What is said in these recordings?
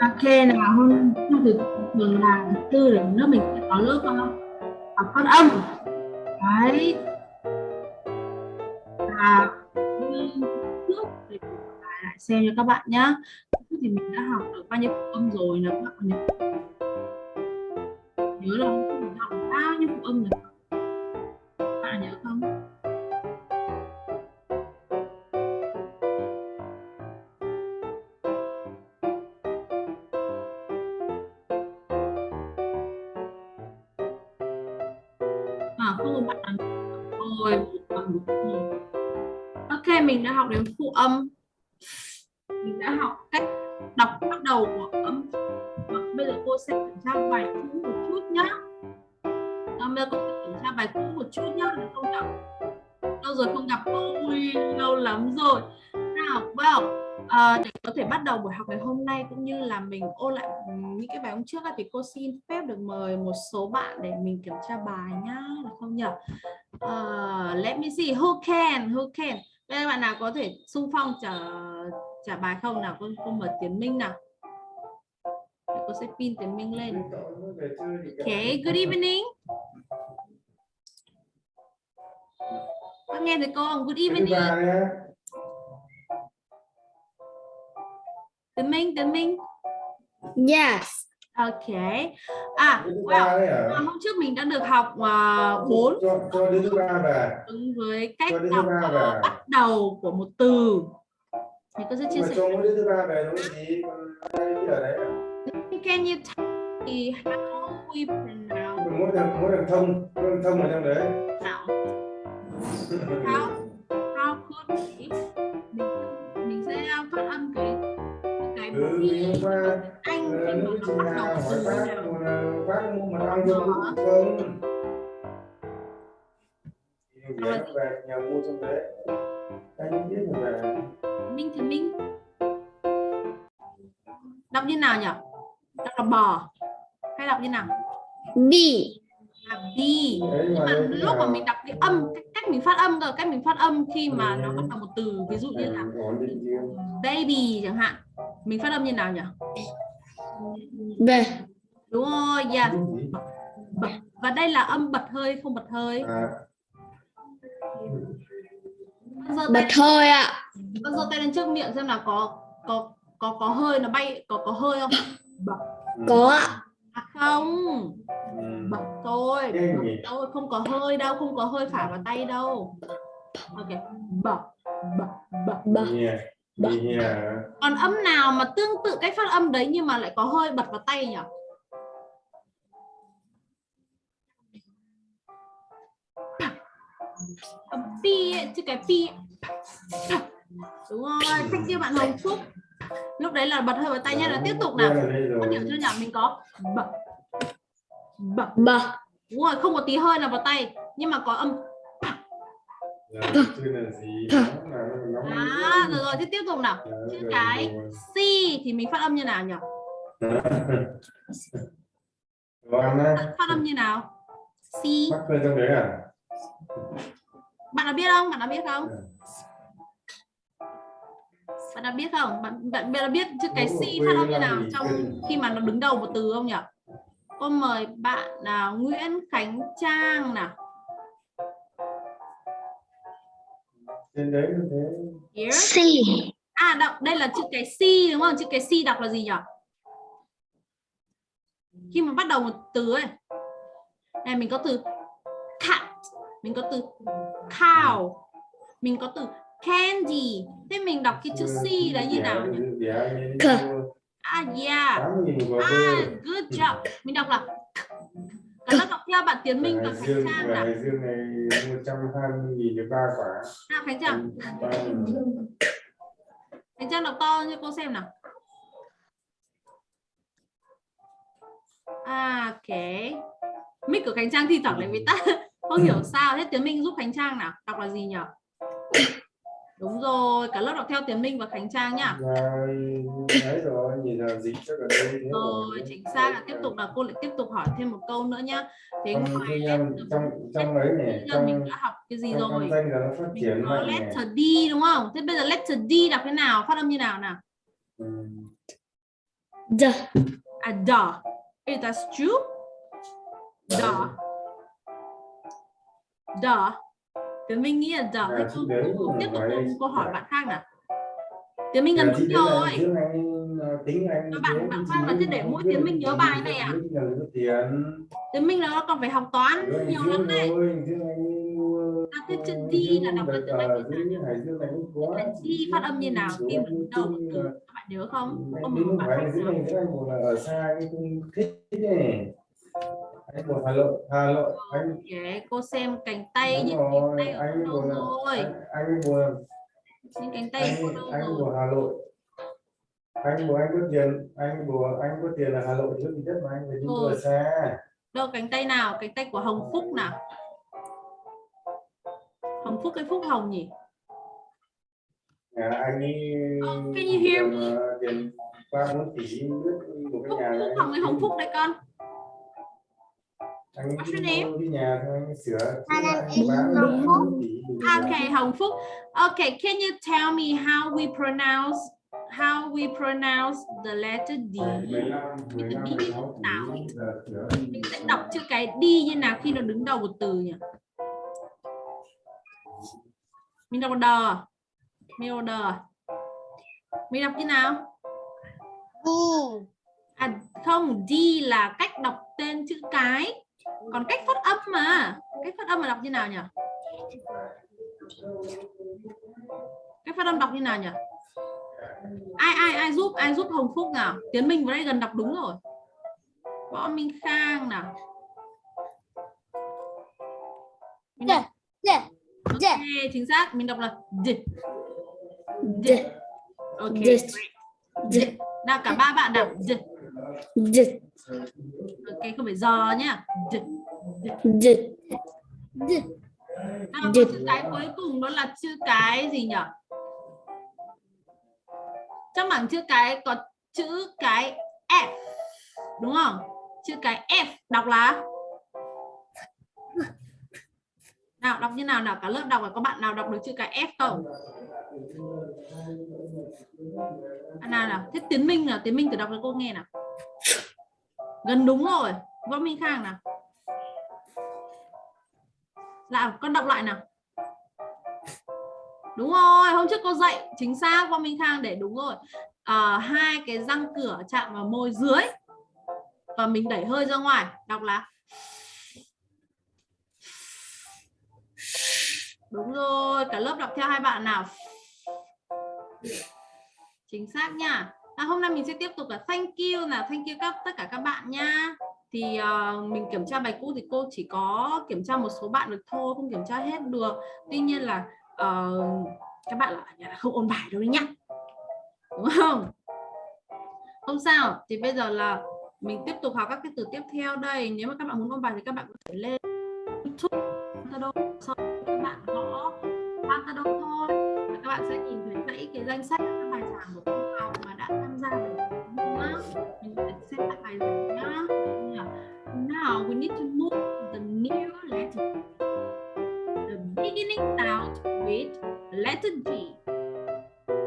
Ok, nào, hôm hôm thứ thường là thứ tư để lớp mình sẽ có lớp ờ, học phát âm. Đấy. Và như trước thì lại lại xem cho các bạn nhé thì mình đã học được bao nhiêu phụ âm rồi là các bạn nhớ nhớ là mình học bao nhiêu phụ âm rồi. Các bạn nhớ không? Ok mình đã học đến phụ âm. Mình đã học cách đọc bắt đầu của âm. Và bây giờ cô sẽ kiểm tra bài cũ một chút nhá. À, bây giờ cô sẽ kiểm tra bài cũ một chút nhá để không gặp lâu rồi không gặp cô? Ui lâu lắm rồi. Nào vào. à, ờ, để có thể bắt đầu buổi học ngày hôm nay cũng như là mình ôn lại những cái bài hôm trước thì cô xin phép được mời một số bạn để mình kiểm tra bài nhá được không nhỉ uh, let me see who can who can? Đây bạn nào có thể xung phong trả trả bài không nào? Con con mở tiến minh nào. Để cô sẽ pin tiến minh lên. Okay good evening. Con nghe thấy cô không? Good evening. tiến minh tiến minh. Yes. ok à well hôm trước mình đã được học uh, 4 cho cho đứa thứ ba về. Ứng với cách đọc về. bắt đầu của một từ. Thì cô sẽ chia sẻ cho mỗi đứa thứ ba về đúng gì còn hai đứa ở đấy. À? can you tell me how we pronounce mỗi thằng mỗi thằng thông mỗi thằng thông ở trong đấy. How cái ừ B vì anh khi mà nó bắt đầu từ bác nào? Mà bác mua cho không? Thì để nó về nhà mua trong đấy anh biết là minh thì minh. Đọc như nào nhỉ đọc là bò hay đọc như nào? B. là đi đấy nhưng mà mà lúc mà mình đọc cái âm cách, cách mình phát âm cơ cách mình phát âm khi mà nó Ừ. bắt đầu một từ ví dụ như là riêng baby chẳng hạn mình phát âm như nào nhỉ B. đúng rồi yeah. Gì? bật và đây là âm bật hơi không bật hơi à con giơ Bật hơi ạ. con giơ tay lên trước miệng xem là có có có có hơi nó bay có có hơi không bật ừ. Có ạ. à, không Ừ. bật thôi bật thôi không có hơi đâu không có hơi phải vào tay đâu ok bật bật bật Bật. Nhẹ. Nhẹ. còn âm nào mà tương tự cách phát âm đấy nhưng mà lại có hơi bật vào tay nhỉ? Âm pi chứ cái pi đúng rồi thank you bạn Hồng Phúc? Lúc đấy là bật hơi vào tay nhá là tiếp tục nào? có hiểu chưa nhỉ? Mình có. Bật. Bật. Bật. đúng rồi không có tí hơi nào vào tay nhưng mà có âm Dạ, là nó à rồi rồi thế tiếp tục nào. Dạ, chữ cái. C thì mình phát âm như nào nhỉ? Á, phát âm như nào? C. À? bạn đã biết không? Bạn đã biết không? Bạn đã biết không? Bạn bạn đã biết chữ cái C phát âm như nào trong khi mà nó đứng đầu một từ không nhỉ? Con mời bạn là Nguyễn Khánh Trang nào Trên đấy như thế. Here. C. à đọc đây là chữ cái C đúng không? Chữ cái C đọc là gì nhỉ? Khi mà bắt đầu một từ ấy này mình có từ cat mình có từ cow mình có từ candy. Thế mình đọc cái chữ C đấy như nào? nhỉ à yeah. À good job. Mình đọc là cả lớp đọc theo bạn Tiến Minh và Khánh Trang nào Hải Dương này 120 nghìn được ba quả. nào Khánh Trang. Khánh Trang. Đọc to cho cô xem nào. À ok mic của Khánh Trang thi thoảng lại bị tắt. Không hiểu sao. Thế Tiến Minh giúp Khánh Trang nào? Đọc là gì nhỉ đúng rồi cả lớp đọc theo Tiến Minh và Khánh Trang nhá. Và đấy rồi, nhìn là dịch chắc ở đây thế rồi. chính xác là tiếp tục là cô lại tiếp tục hỏi thêm một câu nữa nhá. Thế trong ngoài em letter trong trong ấy này giờ mình trong đã học cái gì trong rồi? là nó phát mình triển có mạnh này letter D đúng không? Thế bây giờ letter D đọc thế nào? Phát âm như nào nào? The À the. Is that true? The. The. Tiến Minh nghĩ là dở thế cô tiếp tục cô hỏi bạn khác nào. Tiến Minh gần đúng rồi. Các bạn bạn Phan là chứ để mỗi tiếng Minh nhớ bài này à? Tiến Minh là còn phải học toán nhiều lắm này. ta thế chữ G là đọc là tiếng Anh như thế nào? Là G phát âm như nào khi mà đầu một từ các bạn nhớ không? Ông bạn Phan nào? Ở xa cái thích thế anh một Hà Nội Hà Nội anh Để cô xem cánh tay những cánh tay ở anh đâu một là rồi. anh, anh một là những cánh tay anh đâu anh của Hà Nội anh của anh có tiền anh của anh có tiền là Hà Nội chứ gì đất mà anh phải đi ở xa. Đâu cánh tay nào? Cánh tay của Hồng Phúc nào? Hồng Phúc hay Phúc Hồng nhỉ? Nhà anh ấy Ờ, can you hear me? ờ, tiền ba bốn tỷ của cái nhà Phúc này Hồng Hồng Phúc đây con anh What's your đi name? cái nhà thôi anh sửa Hồng được Phúc. 4 tỷ đủ Okay Hồng Phúc. Okay can you tell me how we pronounce how we pronounce the letter D? 15, 15, 16 Tạo. tỷ giờ sửa mình sẽ đọc chữ cái đi như nào khi nó đứng đầu một từ nhỉ? Mình đọc đờ mình đọc đờ mình đọc như nào? À không đi là cách đọc tên chữ cái còn cách phát âm mà. Cách phát âm mà đọc như nào nhỉ? Cách phát âm đọc như nào nhỉ? Ai ai ai giúp ai giúp hồng phúc nào? Tiến minh vào đây gần đọc đúng rồi. Võ minh khang nào? Mình đọc- the the ok chính xác. Mình đọc là d. The ok D. nào cả ba bạn đọc d. The ok không phải giờ nhá. D the the nào D. chữ cái cuối cùng đó là chữ cái gì nhỉ? Trong bảng chữ cái có chữ cái f đúng không? Chữ cái f đọc là? Nào đọc như nào nào cả lớp đọc là có bạn nào đọc được chữ cái f không? À, nào nào thế tiến minh nào? Tiến minh thử đọc cho cô nghe nào gần đúng rồi. Võ minh khang nào? Là con đọc lại nào. Đúng rồi hôm trước cô dạy chính xác võ minh khang để đúng rồi. À, hai cái răng cửa chạm vào môi dưới và mình đẩy hơi ra ngoài. Đọc là đúng rồi cả lớp đọc theo hai bạn nào? Chính xác nha à, hôm nay mình sẽ tiếp tục là thank you là thank you các tất cả các bạn nha. Thì uh, mình kiểm tra bài cũ thì cô chỉ có kiểm tra một số bạn được thôi không kiểm tra hết được. Tuy nhiên là uh, các bạn là, là không ôn bài đâu đấy nhá. Đúng không? Không sao. Thì bây giờ là mình tiếp tục học các cái từ tiếp theo đây. Nếu mà các bạn muốn ôn bài thì các bạn có thể lên youtube sau các bạn gõ Pantado thôi. Và các bạn sẽ nhìn thấy dãy cái danh sách các bài giảng của now we need to move the new letter. The beginning sound with letter G.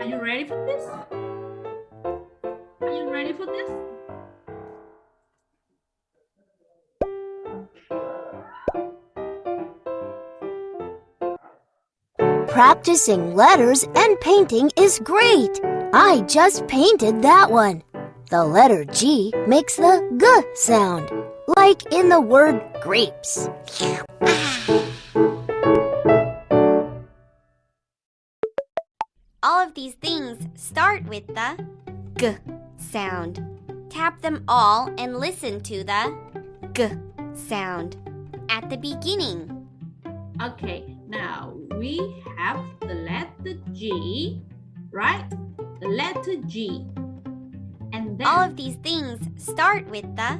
Are you ready for this? Are you ready for this? Practicing letters and painting is great. I just painted that one. The letter G makes the G sound, like in the word grapes. All of these things start with the G sound. Tap them all and listen to the G sound at the beginning. Okay, now we have the letter G, right? The letter G. And then All of these things start with the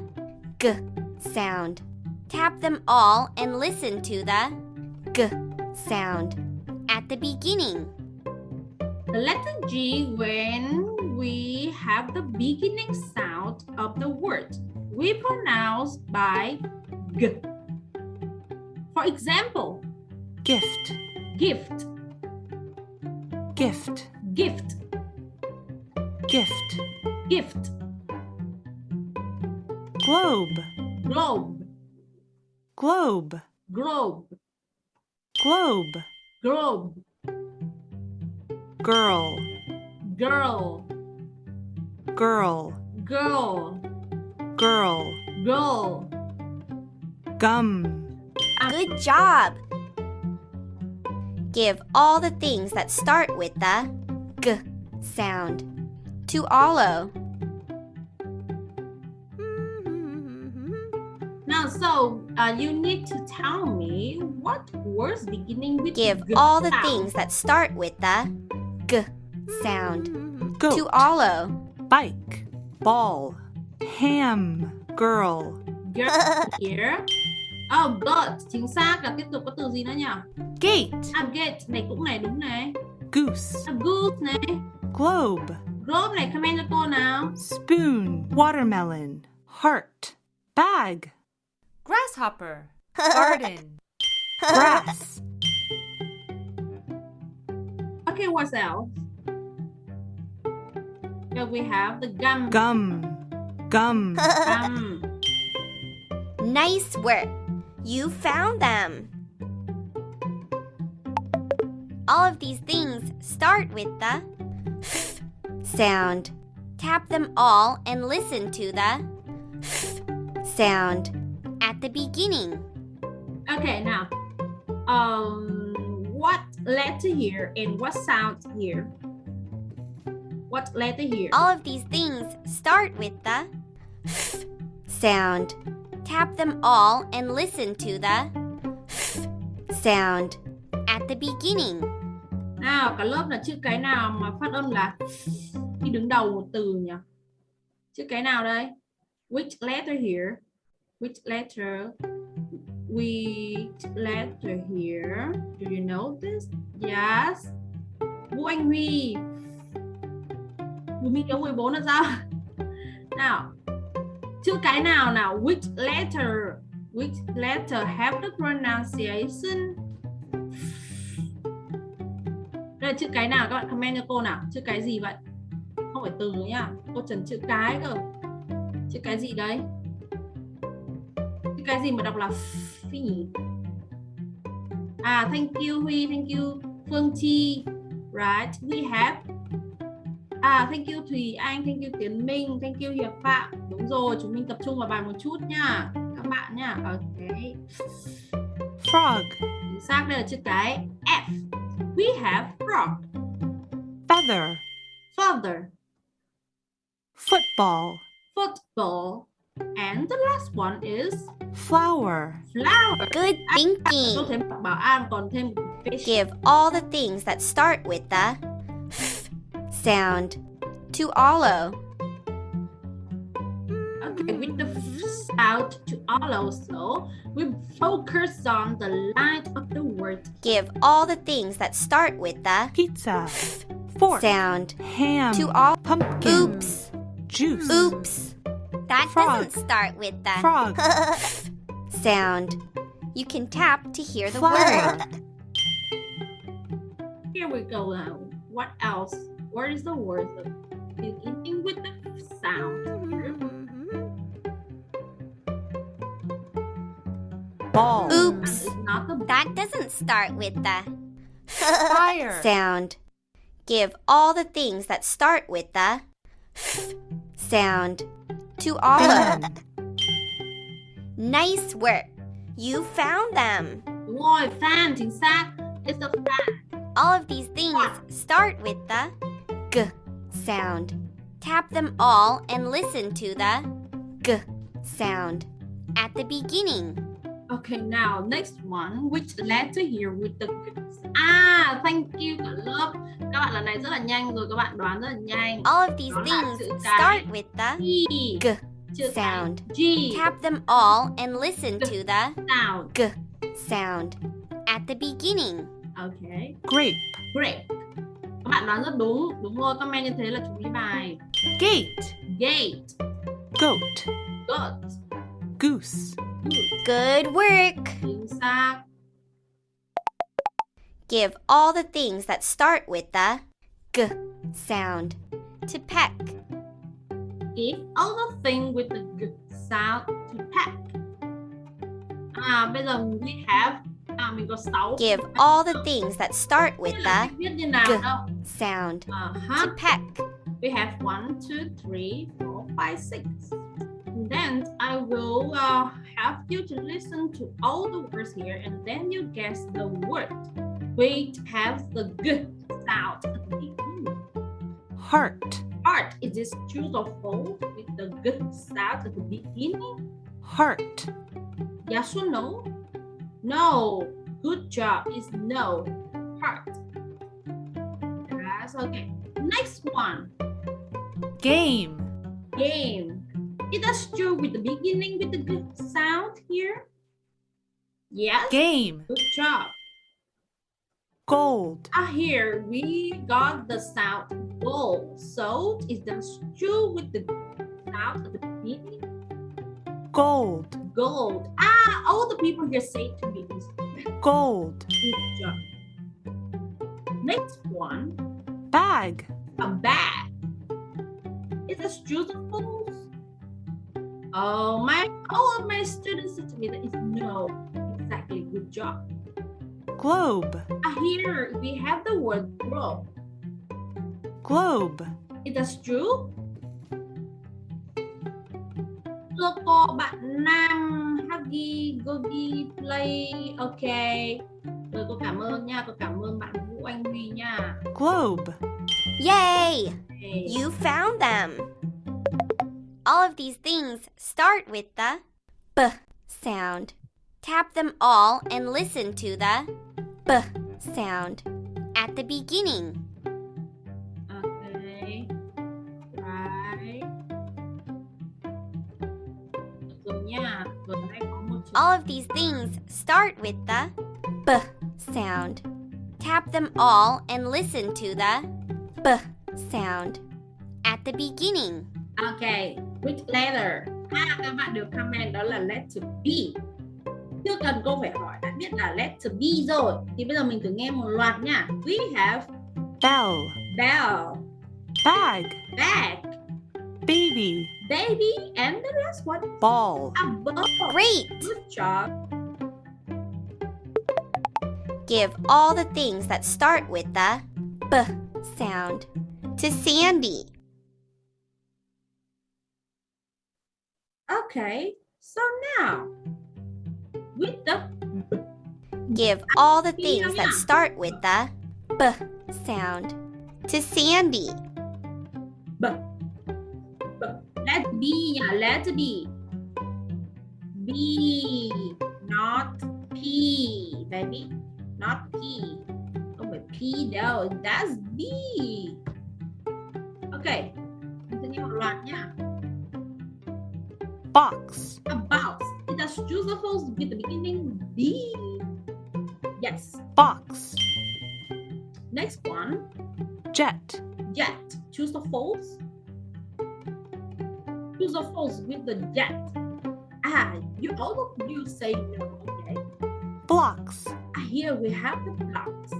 G sound. Tap them all and listen to the G sound at the beginning. the letter G when we have the beginning sound of the word. We pronounce by G. For example, gift, gift, gift, gift, gift, gift. globe, globe, globe, globe, globe, globe, girl, girl, girl, girl, girl, girl. gum, Good job. Give all the things that start with the g sound. To Olo. Now, so uh, you need to tell me what words beginning with Give g all the sound. things that start with the g sound. goat, To Olo. bike, ball, ham, girl, Girl here. Oh, goat. Chính xác là tiếp tục có từ gì nữa nhỉ? gate, À, gate này cũng này đúng này. goose, À, goose này. globe, Globe này comment cho cô nào. spoon, watermelon, heart, bag, grasshopper, garden, grass, Okay, what else? Here we have the gum. gum, gum, Gum. Nice work. You found them. All of these things start with the f sound. Tap them all and listen to the f sound at the beginning. Okay, now, um, what letter here and what sound here? What letter here? All of these things start with the f sound. Tap them all and listen to the f sound at the beginning. Nào, cả lớp là chữ cái nào mà phát âm là cái đứng đầu một từ nhỉ? Chữ cái nào đây? Which letter here? Which letter? Which letter here? Do you know this? Yes. Vũ Anh Huy. Vũ Minh Hiếu 14 là sao? Nào. Chữ cái nào nào? Which letter? Which letter have the pronunciation đây là chữ cái nào các bạn comment cho cô nào chữ cái gì vậy không phải từ nhá. Cô trần chữ cái cơ. Chữ cái gì đấy? Chữ cái gì mà đọc là phi nhỉ? À thank you huy thank you phương chi. Right we have. À thank you thùy anh thank you tiến minh thank you hiệp phạm. Đúng rồi chúng mình tập trung vào bài một chút nha các bạn nha ok. Frog, chính xác đây là chữ cái f. We have frog. Feather, father football, football. And the last one is flower, flower. Good Tôi thinking. thêm bảo an còn thêm fish. Give all the things that start with the f sound to Olo. Okay, with the f sound to all also, we focus on the line of the word. Give all the things that start with the pizza, fork, sound ham, to all. pumpkin, Oops. Juice, Oops. That Frog. doesn't start with the frog, sound. You can tap to hear the flower, word. Here we go now. What else? What is the word beginning with the sound? Ball, Oops. not the That doesn't start with the fire, sound. Give all the things that start with the sound to all of fan, Nice work. You found them. Đúng rồi, fan chính xác. It's a fan. All of these things start with the g sound. Tap them all and listen to the g sound at the beginning. Okay, now next one. Which letter here with the Ah, thank you cả lớp. Các bạn lần này rất là nhanh rồi, các bạn đoán rất là nhanh. All of these Đó things start with the G. g sound. G. Tap them all and listen to the Sound. g sound at the beginning. Okay. grape, Great. Các bạn đoán rất đúng. Đúng rồi, comment như thế là chú ý bài. gate, Gate. goat, Goat. Goose. Good work. Give all the things that start with the g sound to peck. Give all the things with the g sound to peck. À, bây giờ we have à, mình có 6. Give all the things that start with the g sound uh -huh. to peck. We have 1, 2, 3, 4, 5, 6 then I will uh, have you to listen to all the words here and then you guess the word. We have the good sound at the beginning. Heart. Art is this true or false with the good sound at the beginning? Heart. Yes or no? No. Good job is no. Heart. That's okay. Next one. Game. game. It is true with the beginning with the good sound here. Yes. Game. Good job. Gold. Ah, here we got the sound gold. So is that true with the sound at the beginning? Gold. Gold. Ah, all the people here say to me is Gold. good job. Next one, Bag. a bag. True or false? Oh my! All of my students said to me that is no. Exactly. Good job. Globe. Ah, here we have the word globe. Globe. Is that true? Thưa cô, bạn Nam Hagi Gogi Play. Ok. Rồi cô cảm ơn nha. Cô cảm ơn bạn Vũ Anh Huy nha. Globe. Yay! Okay. You found them. All of these things start with the B sound. Tap them all and listen to the B sound at the beginning. Okay. Right. Rồi nha. Rồi đây có một chữ All of these things start with the B sound. Tap them all and listen to the B sound at the beginning. Ok, which letter? À, các bạn được comment đó là letter B. Chưa cần cô phải hỏi đã biết là letter B rồi. Thì bây giờ mình thử nghe một loạt nha. We have Bell. bell, Bag. bag, Baby. baby, and the last one Ball. a ball. Great! Good job. Give all the things that start with the B sound to Sandy. Okay, so now with the Give all the things that start with the B sound to Sandy. B, B. Let B yeah, let B. B, not P, baby. Not P. Oh, but P though, that's B. Okay, mình sẽ choose the false with the beginning B. Yes. Box. Next one, Jet. jet. Choose the false. Choose the false with the jet. Ah, you all of you say no. Okay. Blocks. Ah, Here we have the blocks.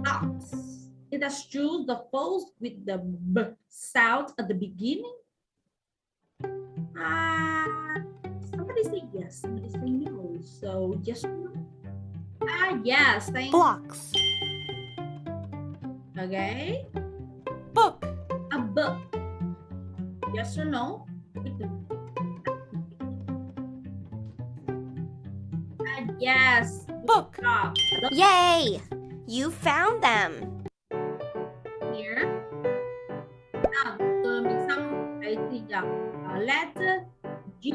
Blocks. It has choose the false with the b sound at the beginning. Yes. Somebody say no. So just ah yes. Thank Blocks. Okay. Book. A book. Yes or no? Ah, yes. Book. Job. Yay! You found them. Here. Mình xong cái gì nhỉ? Uh, letter G.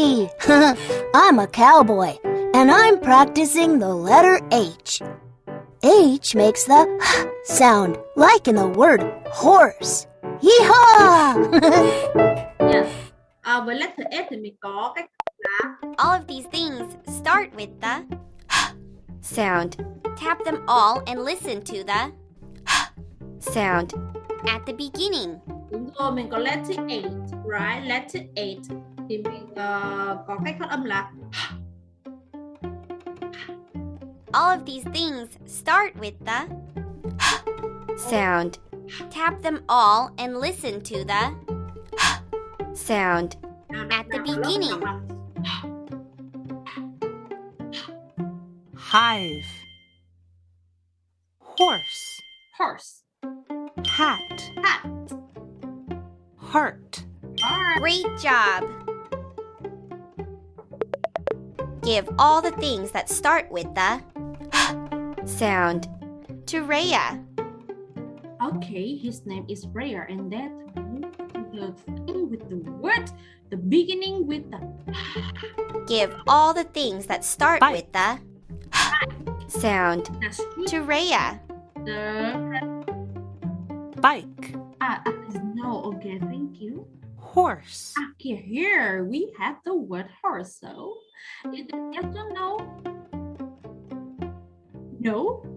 Howdy! I'm a cowboy, and I'm practicing the letter H. H makes the sound, like in the word horse. Yeehaw! Yes. à, với letter S thì mình có cách All of these things start with the sound. Tap them all and listen to the sound at the beginning. đúng rồi mình có letter 8 right letter 8 thì mình ờ, có cách phát âm là All of these things start with the sound. Tap them all and listen to the sound. At the beginning. hive, horse, horse. Hat, hat. Heart, Great job! Give all the things that start with the sound to Rhea. Okay, his name is Raya, and that the thing with the word, the beginning with the Give all the things that start Bye. with the sound to Rhea. The bike, ah, ah, no, okay, thank you. horse, Okay, here we have the word horse. So, Is the question no? No?